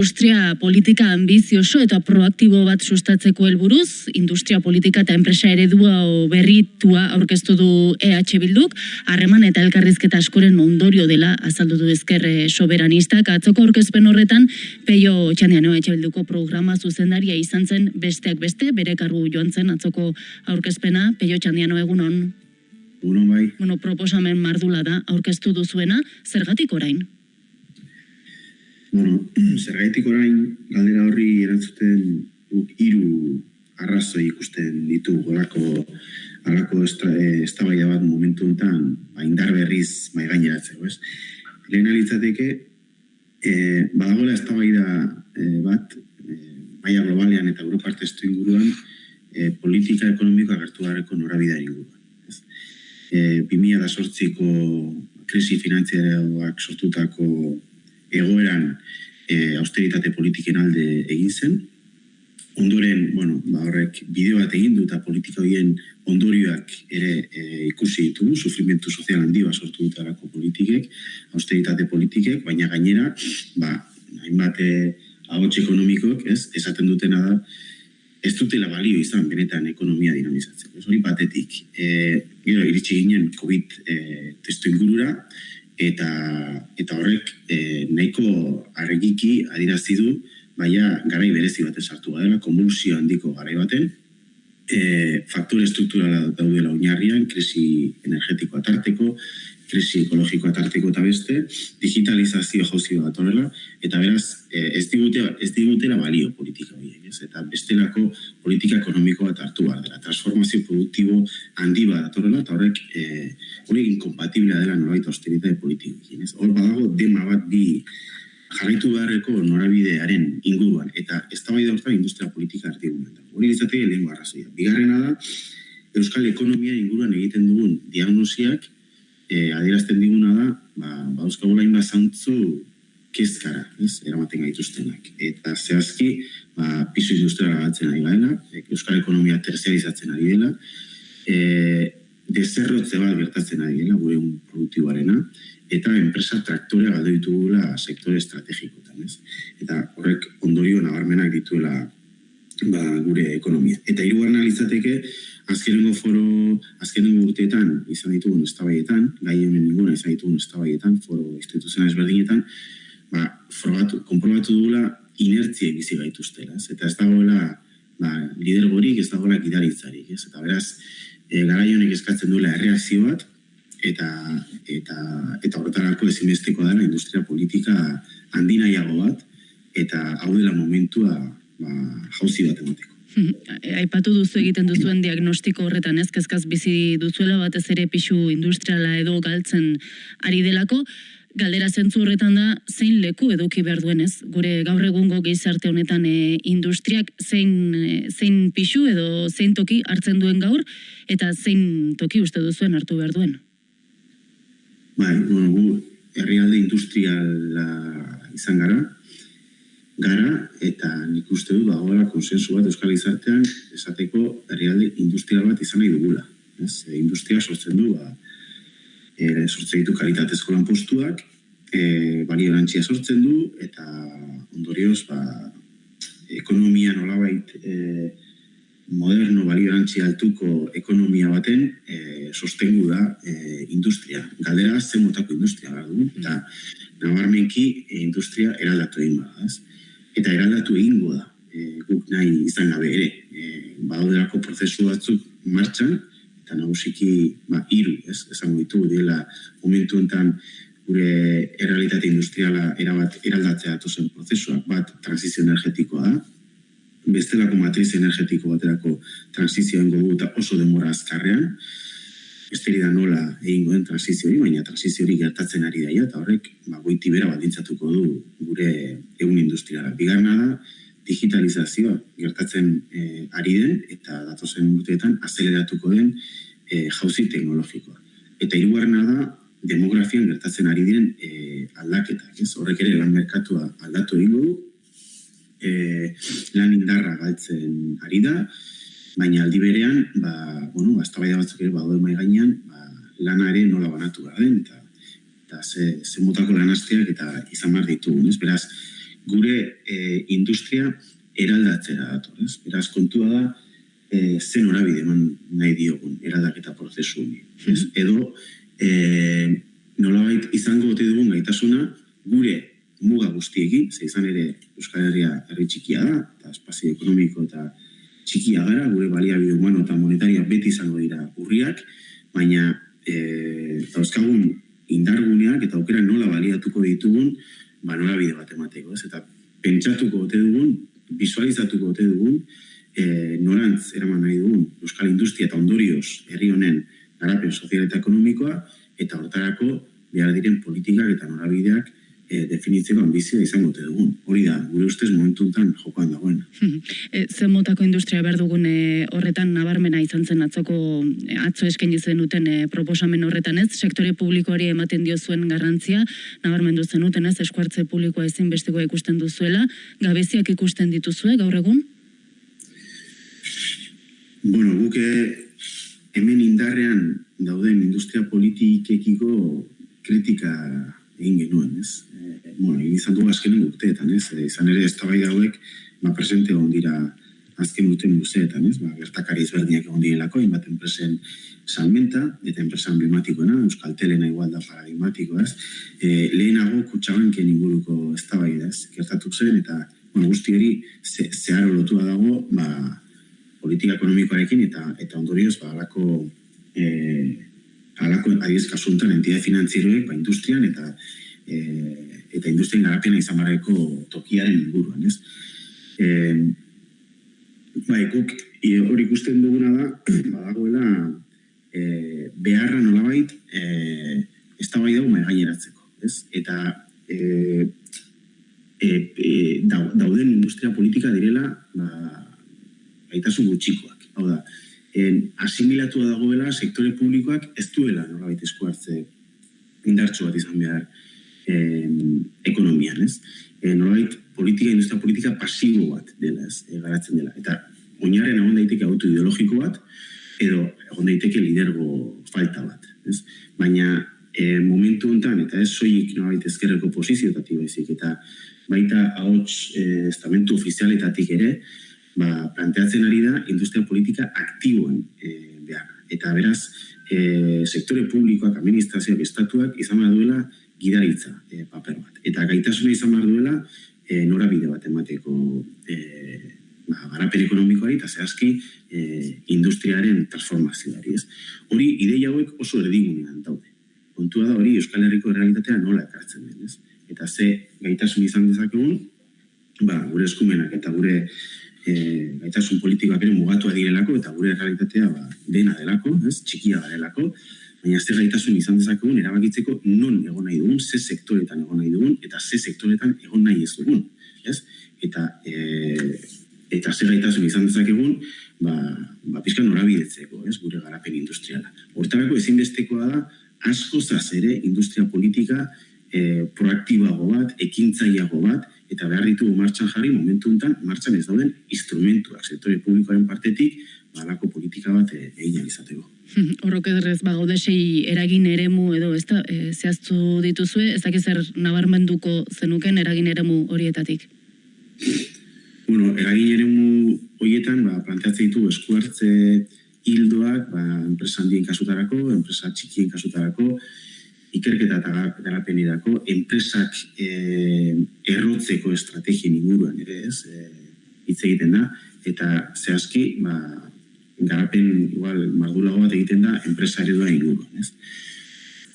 Industria politika ambizioso eta proaktibo bat sustatzeko helburuz, industria politika eta enpresa eredua berritua aurkeztu du EH Bilduk, harreman eta elkarrizketa askoren ondorio dela azaldu du ezker soberanistak. Atzoko aurkezpen horretan, peio txandiano EH Bilduko programa zuzendaria izan zen besteak beste, bere kargu joan zen atzoko aurkezpena, peio txandiano egunon. Egunon bai. Bueno, proposamen mardula da aurkeztu duzuena, zergatik orain? Bueno, zergaitik orain galdera horri erantzuten hiru arrazoi ikusten ditu golako alako eztabaida bat momentu honetan ba, indar berriz mai gaineratzeko, ez? Lehena litzateke e, badagoela eztabaida e, bat e, maia globalean eta Europa testu inguruan e, politika ekonomikoa hartu garreko norabidea inguruan. Ez? E, 2008ko krisi finantziareak sortutako egoeran e, austeritate politiken alde egin zen. Ondoren, bueno, ba horrek bideo bat egin du eta politika horien ondorioak ere e, ikusi ditugu, sufrimentu sozial handi bat sortu dutarako politikek, austeritate politikek, baina gainera, ba, hainbat ahots ekonomikok, ez, esaten dutena da, ez dutela balio izan benetan ekonomia dinamizatzen. Ez hori batetik, e, gero, iritsi ginen COVID e, testu ingurura, eta eta horrek e, nahiko argiki adirazi du baina garai berezi batez sartu badela konvulsio handiko garai baten. E, faktore strukturala daudela oinarrian krisi energetikoa tarteko krisi ekologikoa tarteko eta beste, digitalizazio jauzi bat horrela, eta beraz, eh, ez digute, ez digutela balio politika horiek, ez? Eta bestelako politika ekonomiko bat hartu behar dela. Transformazio produktibo handi bat horrela, eta horrek e, hori inkompatiblea dela norbait austeritate politikoekin, ez? Hor badago dema bat bi jarraitu beharreko norabidearen inguruan, eta ez da hortan industria politika artigunan. Hori izateke lehenko arrazoia. Bigarrena da, Euskal Ekonomia inguruan egiten dugun diagnosiak e, adierazten diguna da, ba, ba euskagula inba zantzu kezkara, ez, eramaten gaituztenak. Eta zehazki, ba, piso industriala batzen ari gaela, euskal ekonomia terzializatzen ari dela, e, dezerrotze bat gertatzen ari dela, gure un produktiboarena, eta enpresa traktorea galdu ditugula sektore estrategikotan, ez. Eta horrek ondorio nabarmenak dituela ba, gure ekonomia. Eta hiru analizateke, azkenengo foro, azkenengo urteetan izan ditugun eztabaietan, gai honen ninguna izan ditugun eztabaietan, foro instituzional ezberdinetan, ba, frogatu, konprobatu dugula inertzia bizi gaituztela? Eta ez dagoela ba, lidergorik, ez dagoela gidaritzarik, ez? Eta beraz, e, gara honek eskatzen duela erreakzio bat, eta eta eta horretarako ezinbesteko dela industria politika handinaiago bat eta hau dela momentua ba jauzi bat emateko Aipatu duzu egiten duzuen diagnostiko horretan, ez kezkaz bizi duzuela batez ere pixu industriala edo galtzen ari delako, galdera zentzu horretan da zein leku eduki behar duen ez? Gure gaur egungo gizarte honetan e, industriak zein, e, zein pixu edo zein toki hartzen duen gaur, eta zein toki uste duzuen hartu behar duen? Bai, bueno, gu herrialde industriala izan gara, gara eta nik uste du dagoela konsensu bat euskal izartean esateko herrialde industrial bat izan nahi dugula. Ez? E, industria sortzen du, ba, e, sortzen ditu kalitatezko lan postuak, e, balio sortzen du, eta ondorioz, ba, ekonomia nolabait e, moderno balio altuko ekonomia baten e, sostengu da e, industria. Galdera zen motako industria, gara Eta nabarmenki e, industria eraldatu egin bada, ez? Eta eraldatu egingo da. E, guk nahi izan gabe ere. E, Baudelako prozesu batzuk martxan, eta nagusiki ba, iru, ez, esango ditu, dela momentu enten gure errealitate industriala erabat eraldatzea zen prozesuak. Bat transizio energetikoa da, bestelako matriz energetiko baterako transizioen gogu eta oso demora azkarrean, Esteri da nola egingo den transizio hori, baina transizio hori gertatzen ari daia, eta horrek ba, goiti bera badintzatuko du gure egun industriara. Bigarna da, digitalizazioa gertatzen e, ari den, eta datozen urteetan azeleratuko den e, jauzi teknologikoa. Eta hirugarrena da, demografian gertatzen ari diren e, aldaketak. Ez? Horrek ere lan merkatua aldatu egingo du, e, lan indarra galtzen ari da, baina aldi berean, ba, bueno, aztabaida batzuk ere badoi mai gainean, ba, lana ere nola banatu behar den, eta, eta ze, ze mutako lan eta izan behar ditugu, ez? Beraz, gure e, industria eraldatzera dator, ez? Beraz, kontua da, e, zen horabide eman nahi diogun eraldaketa prozesu honi. Ez? Edo, e, nolabait izango gote dugun gaitasuna, gure muga guztiekin, ze izan ere Euskal Herria herri txikia da, eta espazio ekonomiko eta txikia gara, gure baliabide humano eta monetaria beti izango dira urriak, baina e, dauzkagun indarguneak eta aukera nola baliatuko ditugun, ba nola bide bat emateko, ez? Eta pentsatuko ote dugun, visualizatuko ote dugun, e, norantz eraman nahi dugun Euskal Industria eta ondorioz herri honen garapen sozial eta ekonomikoa, eta hortarako behar diren politikak eta norabideak e, definitzeko ambizioa izango te dugun. Hori da, gure ustez momentu enten jokoan dagoen. e, zen motako industria behar dugun e, horretan nabarmena izan zen atzoko e, atzo eskaini zen duten e, proposamen horretan ez, sektore publikoari ematen dio zuen garrantzia, nabarmendu zen duten ez, eskuartze publikoa ezin besteko ikusten duzuela, gabeziak ikusten dituzue gaur egun? Bueno, guke hemen indarrean dauden industria politikekiko kritika egin genuen, ez? E, bueno, izan dugu azkenen urteetan, ez? E, izan ere ez dauek, ba, presente egon dira azken urten luzeetan, ez? Ba, gertakari ezberdinak egon direlako, inbat enpresen salmenta, eta enpresa emblematikoena, Euskal Telena igual da paradigmatiko, ez? E, lehenago kutsabanken inguruko ez ez? Gertatu zen, eta bueno, guzti hori ze, zeharo lotua dago, ba, politika ekonomikoarekin, eta eta ondorioz, ba, alako e, alako adiz kasuntan entidade finanzieroek ba, industrian eta e, eta industrien garapena izan barreko tokiaren inguruan, ez? E, ba, ekuk, hori ikusten duguna da, badagoela e, beharra nolabait e, ez da bai dago gaineratzeko, ez? Eta e, e, e, dauden industria politika direla ba, gaitasun gutxikoak. Hau da, en, asimilatu dagoela sektore publikoak ez duela nolabait esku hartze indartsu bat izan behar en, ekonomian, ez? E, nolabait politika, industria politika pasibo bat dela, ez? E, garatzen dela. Eta oinaren egon daiteke auto ideologiko bat, edo egon daiteke lidergo falta bat, ez? Baina e, momentu honetan, eta ez soilik nolabait ezkerreko posiziotatik baizik, eta baita ahots e, estamentu ofizialetatik ere, ba, planteatzen ari da industria politika aktiboen e, behar. Eta beraz, e, sektore publikoak, administrazioak, estatuak izan behar duela gidaritza e, paper bat. Eta gaitasuna izan behar duela e, norabide bat emateko e, ba, garapen ekonomikoari eta zehazki e, industriaren transformazioari. Ez? Hori ideia hauek oso erdigunean daude. Kontua da hori Euskal Herriko realitatea nola ekartzen den. Ez? Eta ze gaitasun izan dezakegun, ba, gure eskumenak eta gure e, gaitasun politikoak ere mugatua direlako eta gure realitatea ba, dena delako, ez? txikia garelako, baina zer gaitasun izan dezakegun erabakitzeko non egon nahi dugun, ze sektoretan egon nahi dugun eta ze sektoretan egon nahi ez dugun. Ez? Eta, e, eta zer gaitasun izan dezakegun ba, ba pizka norabidetzeko, ez? gure garapen industriala. Hortarako ezinbestekoa da asko zaz ere industria politika e, proaktibago bat, ekintzaiago bat, eta behar ditugu martxan jarri momentu enten, martxan ez dauden instrumentuak, sektore publikoaren partetik, balako politika bat eh, egin izateko. Horrok edurrez, ba, sei eragin eremu edo ez da, e, zehaztu dituzue, ez dakiz zer nabarmenduko zenuken eragin eremu horietatik? Bueno, eragin eremu horietan, ba, planteatzen ditu eskuartze hildoak, ba, enpresa handien kasutarako, enpresa txikien kasutarako, ikerketa eta garapenirako enpresak e, errotzeko estrategien inguruan ere ez e, hitz egiten da eta zehazki ba, garapen igual mardulago bat egiten da enpresa eredua inguruan ez.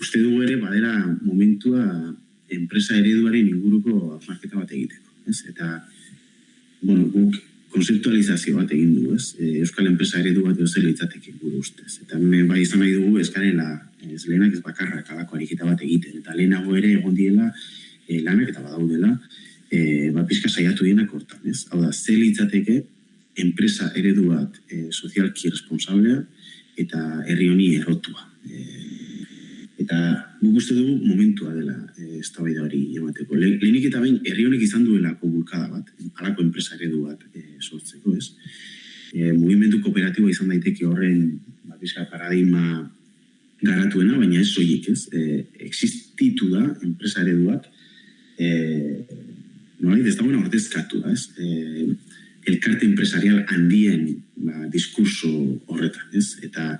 Uste dugu ere badera momentua enpresa ereduaren inguruko marketa bat egiteko ez. eta bueno, guk konzeptualizazio bat egin du, ez? E, Euskal enpresa eredu bat edo litzateke gure ustez. Eta hemen bai izan nahi dugu eskarela lehenak ez bakarra kalako ariketa bat egiten. Eta lehenago ere egon diela e, lanak eta badaudela e, ba, pizka saiatu dienak hortan, ez? Hau da, ze litzateke enpresa eredu bat e, sozialki responsablea eta herri honi errotua. E, eta guk uste dugu momentua dela e, eztabaida hori emateko. Le, lehenik eta bain herri honek izan duelako bulkada bat, halako enpresa eredu bat e, sortzeko, ez? E, mugimendu kooperatiboa izan daiteke horren ba, paradigma garatuena, baina ez soilik, ez? E, existitu da enpresa eredu bat, e, nola, ez dagoena ordezkatu, ez? E, elkarte empresarial handien ba, diskurso horretan, ez? Eta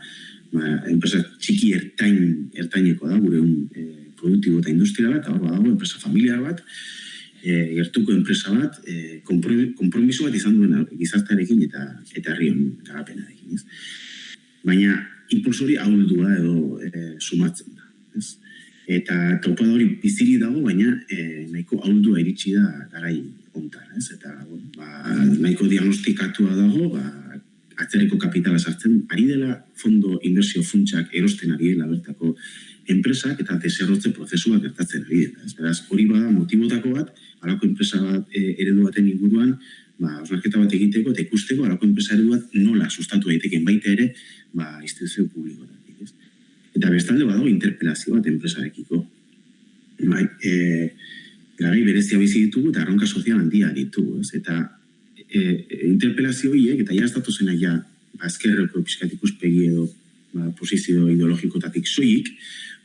ba, enpresa txiki ertain, ertaineko da, gure un e, produktibo eta industriala, eta hor badago, enpresa familiar bat, e, gertuko enpresa bat, e, kompromiso bat izan duen gizartarekin eta eta herrion garapenarekin, ez? Baina, impulsori hauldua edo e, sumatzen da, ez? eta topada hori biziri dago, baina e, nahiko ahuldu iritsi da garai ontan, ez? Eta ba, nahiko diagnostikatua dago, ba, atzerriko kapitala sartzen, ari dela fondo inversio funtsak erosten ari dela bertako enpresak eta deserrotze prozesua gertatzen ari dela. Ez? Beraz, hori bada motibotako bat, alako enpresa bat e, eredu baten inguruan, ba, osnarketa bat egiteko eta ikusteko alako enpresa eredu bat nola sustatu daiteken baita ere, ba, instituzio publikoa. Eta bestalde badago interpelazio bat enpresarekiko. Bai, e, garai berezia bizi ditugu eta arronka sozial handia ditugu, ez? Eta e, interpelazio horiek, eta ja estatu zena ja, ba, ezkerreko pixkat ikuspegi edo ba, posizio ideologikotatik soilik,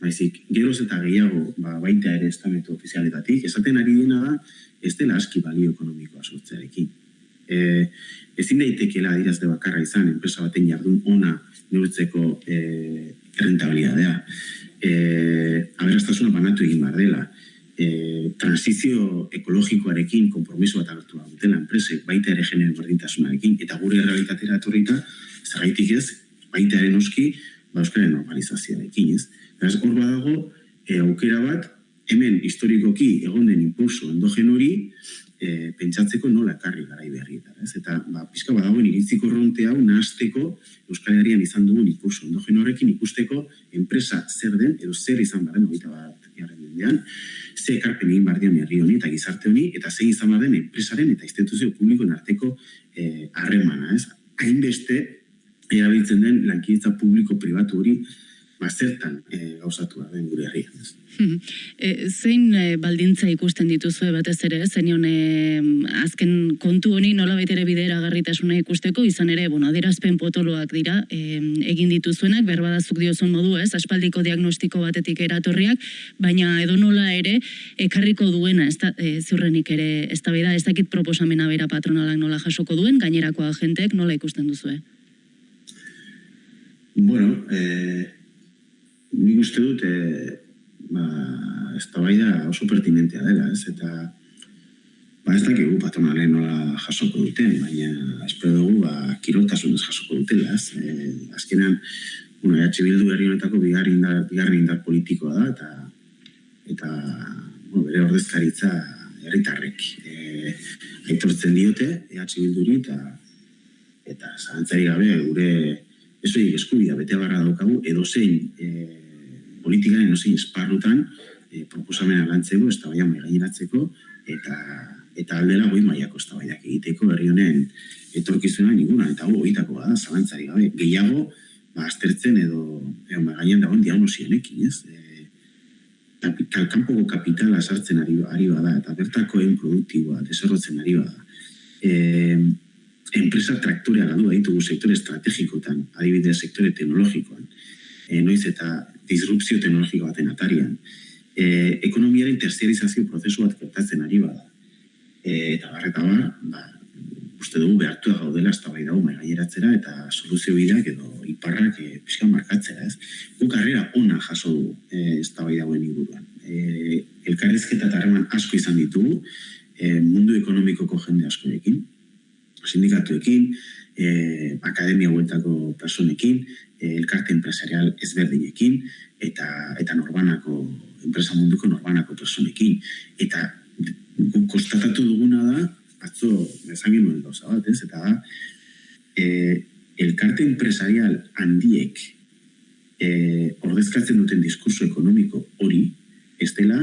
baizik, geroz eta gehiago ba, baita ere estametu ofizialetatik, esaten ari dena da, ez dela aski balio ekonomikoa sortzearekin. E, ezin daitekela adirazde bakarra izan, enpresa baten jardun ona neurtzeko e, rentabilidadea. E, aberastasuna banatu egin behar dela. E, transizio ekologikoarekin kompromiso bat hartu dutela enpresek, baita ere genero berdintasunarekin, eta gure realitatera etorrita, zergaitik ez, baita ere noski, ba, euskaren normalizazioarekin, ez? Beraz, hor badago, e, aukera bat, hemen historikoki egon den impulso endogen hori, e, pentsatzeko nola ekarri garai berrietan. Ez? Eta ba, pizka badagoen iritziko ronte hau nahazteko Euskal Herrian izan dugun impulso endogen horrekin ikusteko enpresa zer den edo zer izan baren hogeita bat jarren mendean, ze ekarpen egin bardian herri honi eta gizarte honi, eta ze izan baren enpresaren eta instituzio publikoen arteko e, harremana. ez? Hainbeste erabiltzen den lankidetza publiko-pribatu hori ba, zertan e, gauzatu den gure herrian. Ez? E, zein e, baldintza ikusten dituzue batez ere, zenion e, azken kontu honi nola ere bidera garritasuna ikusteko, izan ere, bueno, adirazpen potoloak dira, e, egin dituzuenak, berbadazuk diozun modu ez, aspaldiko diagnostiko batetik eratorriak, baina edo nola ere, ekarriko duena, ez da, e, ziurrenik ere, ez da ez dakit proposamena bera patronalak nola jasoko duen, gainerako agentek nola ikusten duzue? Bueno, eh, nik uste dut, eh, ba, ez da bai da oso pertinentea dela, ez? Eta ba, ez dakigu patronalen nola jasoko duten, baina espero dugu ba, kiroltasun ez jasoko dutela, ez? E, azkenean, bueno, EH Bildu herri honetako bigarri indar, bigarri indar politikoa da, eta eta bueno, bere ordezkaritza herritarrek e, aitortzen diote EH Bilduri eta eta zalantzari gabe gure ez eskubia bete barra daukagu edo zein e, politikaren enozein esparrutan e, proposamena lantzeko, ez da gaineratzeko, eta, eta aldera goi maiako ez da egiteko herri honen etorkizuna ninguna, eta hau oitako da, zalantzari gabe, gehiago, ba, aztertzen edo, edo mai gainean dagoen diagnosionekin, ez? E, kapital, kanpoko kapitala sartzen ari, ari bada, eta bertako egin produktiboa, deserrotzen ari bada. E, enpresa traktorea gadu ditugu sektore estrategikotan, adibidez sektore teknologikoan, e, noiz eta disrupzio teknologiko baten atarian. E, ekonomiaren terziarizazio prozesu bat gertatzen ari bada. E, eta barreta bar, ba, uste dugu behartua gaudela ez bai dago gaineratzera eta soluzio bideak edo iparrak e, pixka markatzera, ez? Gu karrera ona jaso du e, ez bai dagoen inguruan. E, elkarrezketa eta harreman asko izan ditugu e, mundu ekonomikoko jende askorekin, sindikatuekin, e, akademia hueltako personekin, elkarte empresarial ezberdinekin eta eta norbanako enpresa munduko norbanako personekin eta guk konstatatu duguna da atzo esan genuen gauza bat, ez? Eta da e, elkarte empresarial handiek e, ordezkatzen duten diskurso ekonomiko hori ez dela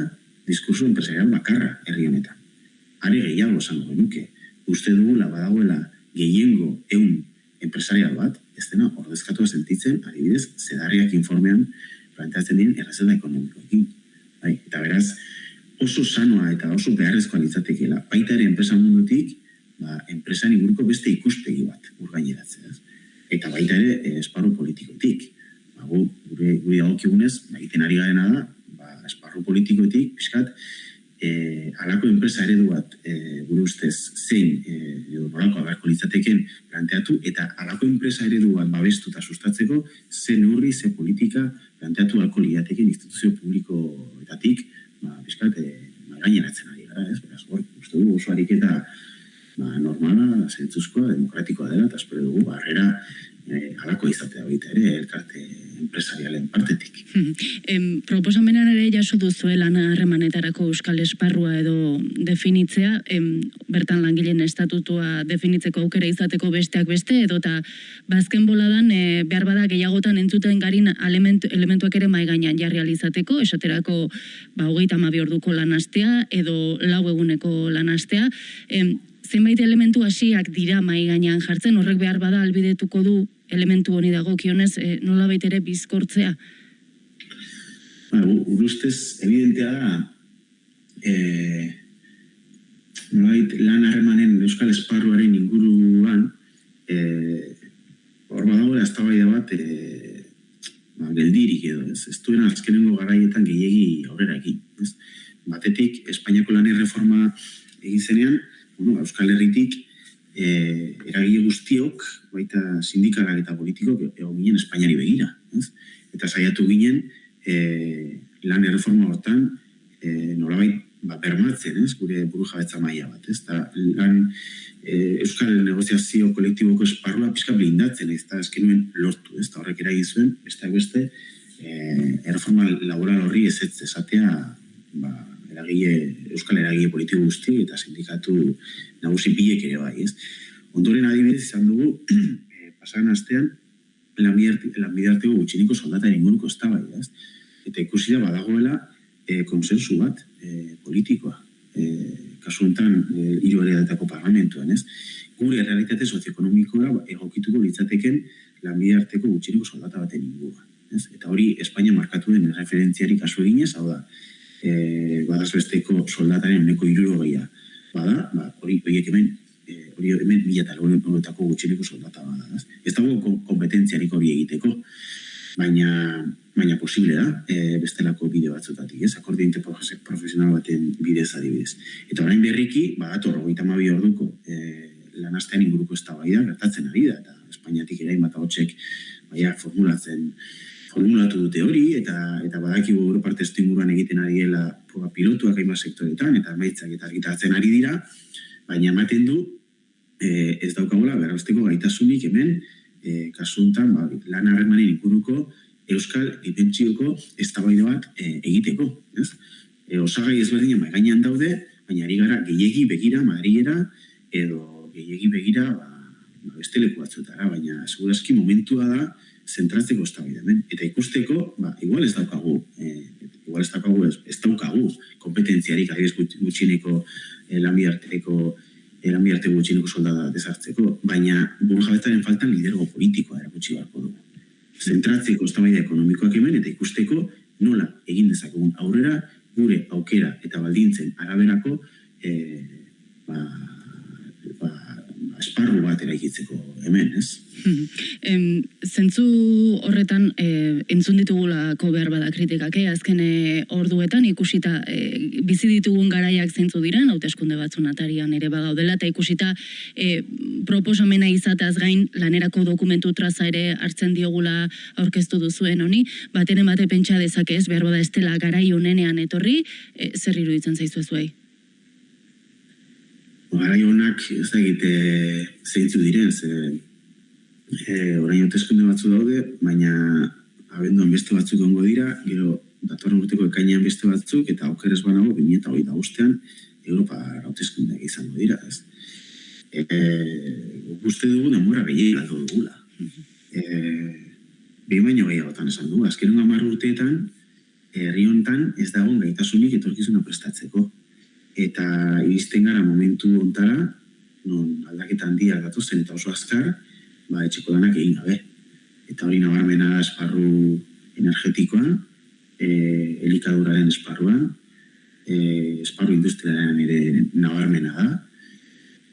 diskurso empresarial bakarra herri honetan. Are gehiago esango genuke. Uste dugula badagoela gehiengo eun empresarial bat, ez dena ordezkatu sentitzen, adibidez, zedarriak informean planteatzen dien errazela ekonomikoekin. Bai, eta beraz, oso sanoa eta oso beharrezkoa litzatekeela, baita ere enpresa mundutik, ba, enpresan inguruko beste ikuspegi bat urgaineratzen. Eta baita ere eh, esparru politikotik. Ba, gu, gure, gure dagokigunez, ba, egiten ari garena da, ba, esparru politikotik, pixkat, e, alako enpresa eredu bat e, buru ustez zein e, edo nolako agarko litzateken planteatu eta alako enpresa eredu bat babestu eta sustatzeko ze neurri, ze politika planteatu alko liateken instituzio publikoetatik ba, bizkat, e, gaineratzen ari gara, ez? Beraz, hor, uste du oso ariketa ba, normala, zentzuzkoa, demokratikoa dela, eta espero dugu, barrera e, alako izatea baita ere, elkarte empresarialen partetik. em, proposamenan ere jaso duzu lan harremanetarako euskal esparrua edo definitzea, em, bertan langileen estatutua definitzeko aukera izateko besteak beste, edo eta bazken boladan e, behar bada gehiagotan entzuten garin elementu, elementuak ere mai gainean jarri izateko, esaterako ba, hogeita amabi orduko lanastea edo lau eguneko lanastea, em, zenbait elementu hasiak dira mai gainean jartzen, horrek behar bada albidetuko du elementu honi dago kionez, e, nola ere bizkortzea? Ba, urustez, evidentea da, e, nolabait lan harremanen Euskal Esparruaren inguruan, e, hor badagoela ez bat, e, ba, geldirik edo, ez, ez duen azkenengo garaietan gehiegi aurrera egin. Batetik, Espainiako lan reforma egin zenean, bueno, Euskal Herritik, e, eragile guztiok, baita sindikalak eta politikok, egon ginen Espainiari begira. Ez? Eta saiatu ginen, e, lan erreforma hortan, e, nolabait, ba, bermatzen, ez? gure buru jabetza maila bat. Ez? Ta, lan, e, Euskal negoziazio kolektiboko esparrua pizka blindatzen, ez da eskenuen lortu, ez da horrek eragin zuen, beste beste, e, erreforma laboral horri ez esatea, ba, eragile, euskal eragile politiko guzti eta sindikatu nagusi bilek ere bai, ez? Ondoren adibidez izan dugu, e, pasagan astean, lanbidarteko gutxiniko soldataren inguruko ez bai, ez? Eta ikusi da badagoela e, konsensu bat e, politikoa, e, kasu enten e, iru parlamentuan, ez? Gure realitate sozioekonomikoa egokituko litzateken lanbidarteko gutxiniko soldata baten inguruan. Ez? Eta hori Espainia markatu den referentziari kasu eginez, hau da, e, badazbesteko soldataren uneko iruro gehiago. Bada, ba, hori horiek hemen, e, hori hemen mila eta horretako gutxineko soldata bada. Ez, ez dago kompetentziarik hori egiteko, baina, baina posible da, e, bestelako bideo batzutatik, ez, akordi profesional baten bidez adibidez. Eta orain berriki, badator, hori tamabi orduko, e, lanastean inguruko ez da bai da, gertatzen ari da, eta Espainiatik erain bat hotxek, baina formulatzen, formulatu dute hori eta eta badakigu Europa testu inguruan egiten ari dela proba pilotuak hainbat sektoretan eta emaitzak eta argitaratzen ari dira, baina ematen du e, ez daukagula berrazteko gaitasunik hemen e, kasu hontan ba, lan harremanen inguruko euskal dimentsioko eztabaida bat e, egiteko, ez? E, osagai ezberdin mai gainean daude, baina ari gara gehiegi begira Madrilera edo gehiegi begira ba, ba beste leku batzutara, baina segurazki momentua da zentratzeko ez Eta ikusteko, ba, igual ez daukagu, eh, igual ez daukagu, ez, ez daukagu kompetentziarik adiz gutxineko eh, lanbiarteko eh, lanbiarte gutxineko soldada desartzeko, baina buru jabetzaren faltan lidergo politikoa erakutsi beharko dugu. Zentratzeko ez ekonomikoak hemen eta ikusteko nola egin dezakegun aurrera gure aukera eta baldintzen araberako eh, ba, ba, esparru bat eraikitzeko hemen, ez? em, zentzu horretan e, entzun ditugulako behar bada kritikak, eh? azken e, orduetan ikusita e, bizi ditugun garaiak zentzu diren, hauteskunde batzun atarian ere bagaudela, eta ikusita e, proposamena izateaz gain lanerako dokumentu traza ere hartzen diogula aurkeztu duzuen honi, baten emate pentsa dezake ez behar bada estela garai honenean etorri, e, zer iruditzen zaizu ezuei? Garai honak ez da egite zeintzu diren, ze e, orain hauteskunde batzu daude, baina abenduan beste batzuk ongo dira, gero datorren urteko ekainean beste batzuk, eta aukeres banago, 2008 agustean, Europa hauteskunde izango dira, ez? E, guzti dugu denbora gehiagin galdu dugula. E, Behin baino gehiagotan esan du, azken hamar urteetan, herri hontan ez dago gaitasunik etorkizuna prestatzeko. Eta iristen gara momentu ontara, non aldaketan handia datozen eta oso azkar, ba, etxeko danak egin gabe. Eta hori nabarmena esparru energetikoan, e, elikaduraren esparruan, e, esparru industriaren ere nabarmena da,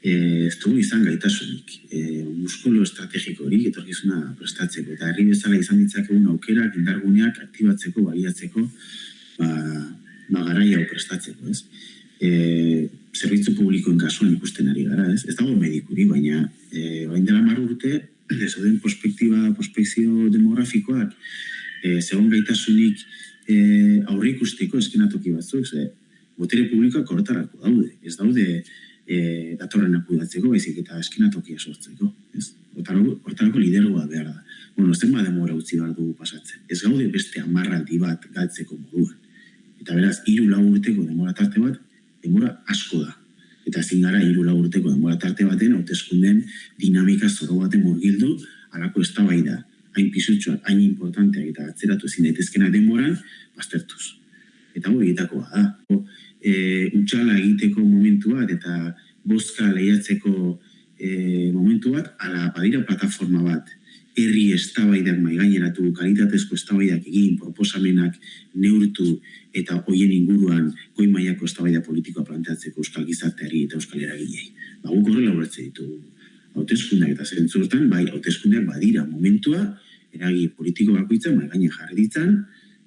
e, ez dugu izan gaitasunik, e, muskolo estrategiko hori etorkizuna prestatzeko, eta herri bezala izan ditzakegun aukerak, indarguneak aktibatzeko, baliatzeko, ba, ba garai hau prestatzeko, ez? E, zerbitzu publikoen kasuan ikusten ari gara, ez? Ez dago medikuri, baina e, bain dela mar urte, zeuden prospektiba, prospekzio demografikoak, e, zegoen gaitasunik e, aurre ikusteko eskenatoki batzuk, ze, botere publikoak horretarako daude, ez daude e, datorren akudatzeko, baizik eta eskenatokia sortzeko, ez? Hortarako, lidergoa behar da. Bueno, ez denba demora utzi behar dugu pasatzen. Ez gaude beste amarraldi bat galtzeko moduan. Eta beraz, hiru lau urteko demora tarte bat, demora asko da. Eta ezin gara hiru urteko denbora tarte baten hauteskunden dinamika zoro baten murgildu alako eztabaida hain pisutsuak, hain importanteak eta atzeratu ezin daitezkenak denboran baztertuz. Eta hori egitakoa da. E, utxala egiteko momentu bat eta bozka lehiatzeko e, momentu bat, ala badira plataforma bat, herri eztabaidak mai gaineratu, kalitatezko eztabaidak egin, proposamenak neurtu eta hoien inguruan goi mailako eztabaida politikoa planteatzeko euskal gizarteari eta euskal eragilei. Ba, guk horrela ulertze ditugu. Hauteskundeak eta zentzurtan, bai, hauteskundeak badira momentua, eragi politiko bakoitza mai gaine jarri ditzan,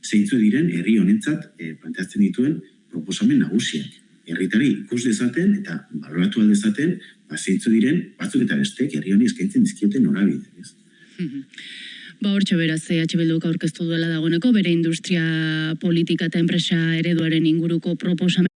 zeintzu diren herri honentzat e, planteatzen dituen proposamen nagusiak. Herritari ikus dezaten eta baloratu dezaten, ba, zeintzu diren batzuk eta bestek herri honi eskaintzen dizkioten norabide, ez? Ba, hortxe beraz, EH Bilduk aurkeztu duela dagoeneko, bere industria politika eta enpresa ereduaren inguruko proposamen